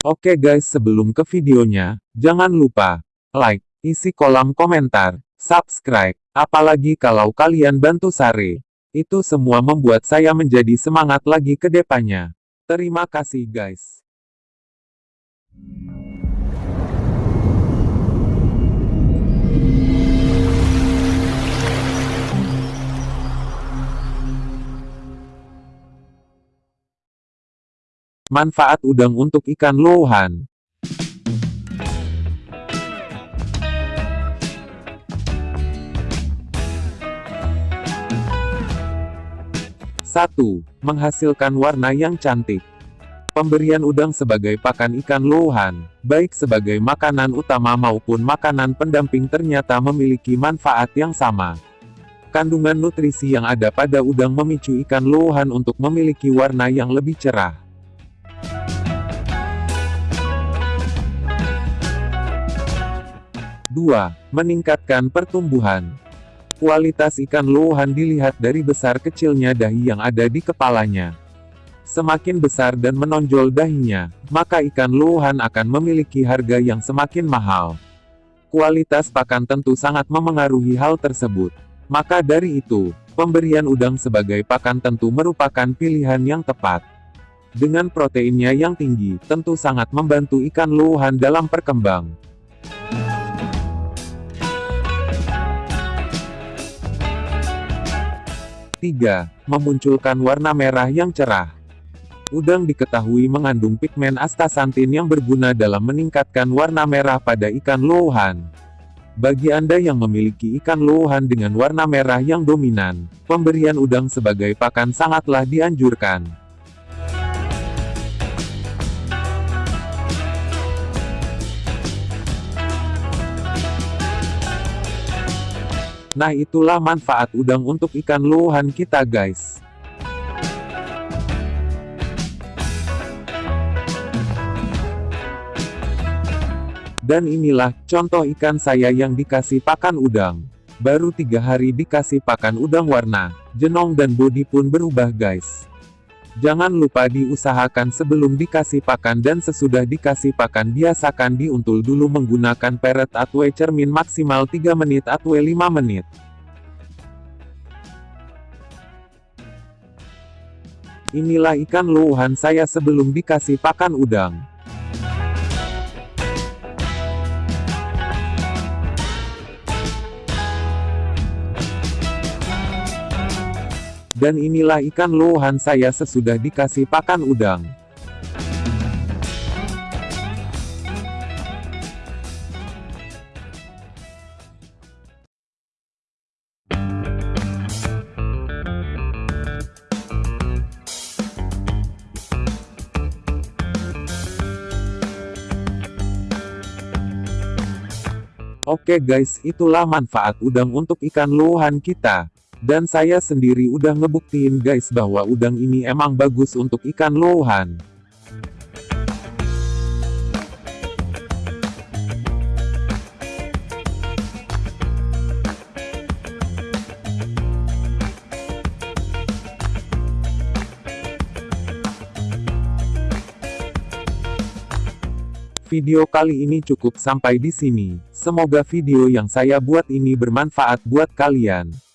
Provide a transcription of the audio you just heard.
Oke guys sebelum ke videonya, jangan lupa, like, isi kolom komentar, subscribe, apalagi kalau kalian bantu Sare. Itu semua membuat saya menjadi semangat lagi ke depannya. Terima kasih guys. Manfaat udang untuk ikan lohan. Satu, menghasilkan warna yang cantik. Pemberian udang sebagai pakan ikan lohan, baik sebagai makanan utama maupun makanan pendamping ternyata memiliki manfaat yang sama. Kandungan nutrisi yang ada pada udang memicu ikan lohan untuk memiliki warna yang lebih cerah. 2. Meningkatkan pertumbuhan. Kualitas ikan lohan dilihat dari besar kecilnya dahi yang ada di kepalanya. Semakin besar dan menonjol dahinya, maka ikan lohan akan memiliki harga yang semakin mahal. Kualitas pakan tentu sangat memengaruhi hal tersebut. Maka dari itu, pemberian udang sebagai pakan tentu merupakan pilihan yang tepat. Dengan proteinnya yang tinggi, tentu sangat membantu ikan lohan dalam perkembang. 3. Memunculkan warna merah yang cerah. Udang diketahui mengandung pigmen astaxanthin yang berguna dalam meningkatkan warna merah pada ikan lohan. Bagi Anda yang memiliki ikan lohan dengan warna merah yang dominan, pemberian udang sebagai pakan sangatlah dianjurkan. Nah itulah manfaat udang untuk ikan lohan kita guys. Dan inilah, contoh ikan saya yang dikasih pakan udang. Baru tiga hari dikasih pakan udang warna, jenong dan bodi pun berubah guys. Jangan lupa diusahakan sebelum dikasih pakan dan sesudah dikasih pakan biasakan diuntul dulu menggunakan peret atau cermin maksimal 3 menit atau 5 menit. Inilah ikan luhan saya sebelum dikasih pakan udang. Dan inilah ikan lohan saya sesudah dikasih pakan udang. Oke guys, itulah manfaat udang untuk ikan lohan kita. Dan saya sendiri udah ngebuktiin guys bahwa udang ini emang bagus untuk ikan lohan. Video kali ini cukup sampai di sini. Semoga video yang saya buat ini bermanfaat buat kalian.